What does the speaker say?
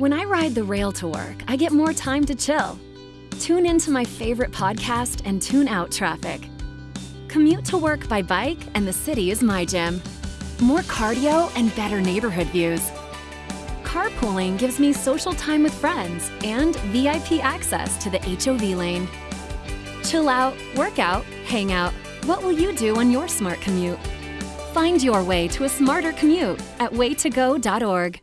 When I ride the rail to work, I get more time to chill. Tune into my favorite podcast and tune out traffic. Commute to work by bike, and the city is my gym. More cardio and better neighborhood views. Carpooling gives me social time with friends and VIP access to the HOV lane. Chill out, work out, hang out. What will you do on your smart commute? Find your way to a smarter commute at waytogo.org.